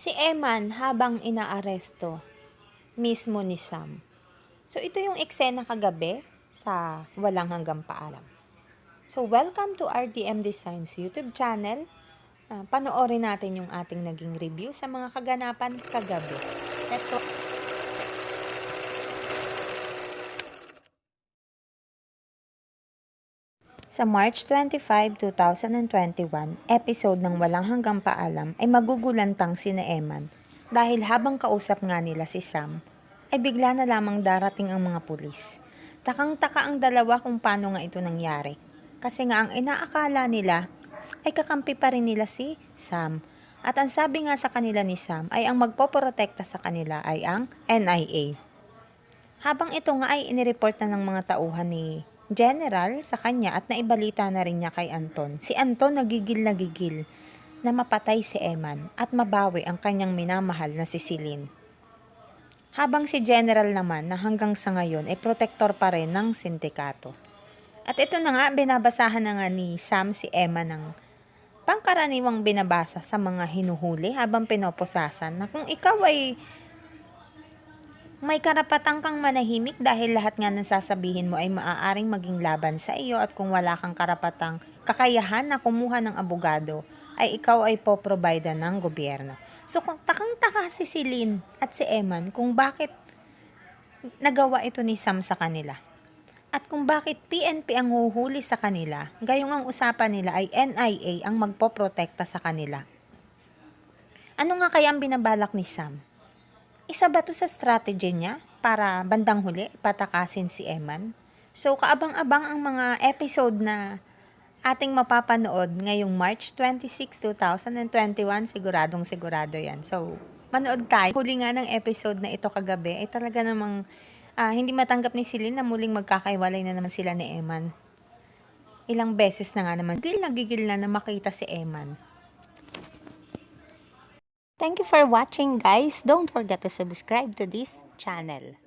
si Eman habang inaaresto mismo ni Sam. So ito yung eksena kagabi sa Walang Hanggang Paalam. So welcome to RDM Designs YouTube channel. Uh, panoorin natin yung ating naging review sa mga kaganapan kagabi. Let's Sa March 25, 2021, episode ng Walang Hanggang Paalam ay magugulantang sina Eman dahil habang kausap nga nila si Sam, ay bigla na lamang darating ang mga pulis. Takang-taka ang dalawa kung paano nga ito nangyari. Kasi nga ang inaakala nila ay kakampi pa rin nila si Sam. At ang sabi nga sa kanila ni Sam ay ang magpoprotekta sa kanila ay ang NIA. Habang ito nga ay inireport na ng mga tauhan ni General sa kanya at naibalita na rin niya kay Anton. Si Anton nagigil na gigil na mapatay si Eman at mabawi ang kanyang minamahal na si Celine. Habang si General naman na hanggang sa ngayon ay protektor pa rin ng sindikato. At ito na nga, binabasahan na nga ni Sam si Emma ng pangkaraniwang binabasa sa mga hinuhuli habang pinoposasan na kung ikaw ay may karapatang kang manahimik dahil lahat nga ng sasabihin mo ay maaaring maging laban sa iyo at kung wala kang karapatang kakayahan na kumuha ng abogado, ay ikaw ay po-provide ng gobyerno. So kung takang-taka si Celine at si Eman kung bakit nagawa ito ni Sam sa kanila. At kung bakit PNP ang huhuli sa kanila, gayong ang usapan nila ay NIA ang magpoprotekta sa kanila. Ano nga kaya ang binabalak ni Sam? Isa ba to sa strategy niya para bandang huli patakasin si Eman? So kaabang-abang ang mga episode na ating mapapanood ngayong March 26, 2021. Siguradong sigurado yan. So, manood tayo. Huli nga ng episode na ito kagabi ay talaga namang uh, hindi matanggap ni Celine na muling magkakaiwalay na naman sila ni Eman. Ilang beses na nga naman. Gigil na gigil na na makita si Eman. Thank you for watching guys. Don't forget to subscribe to this channel.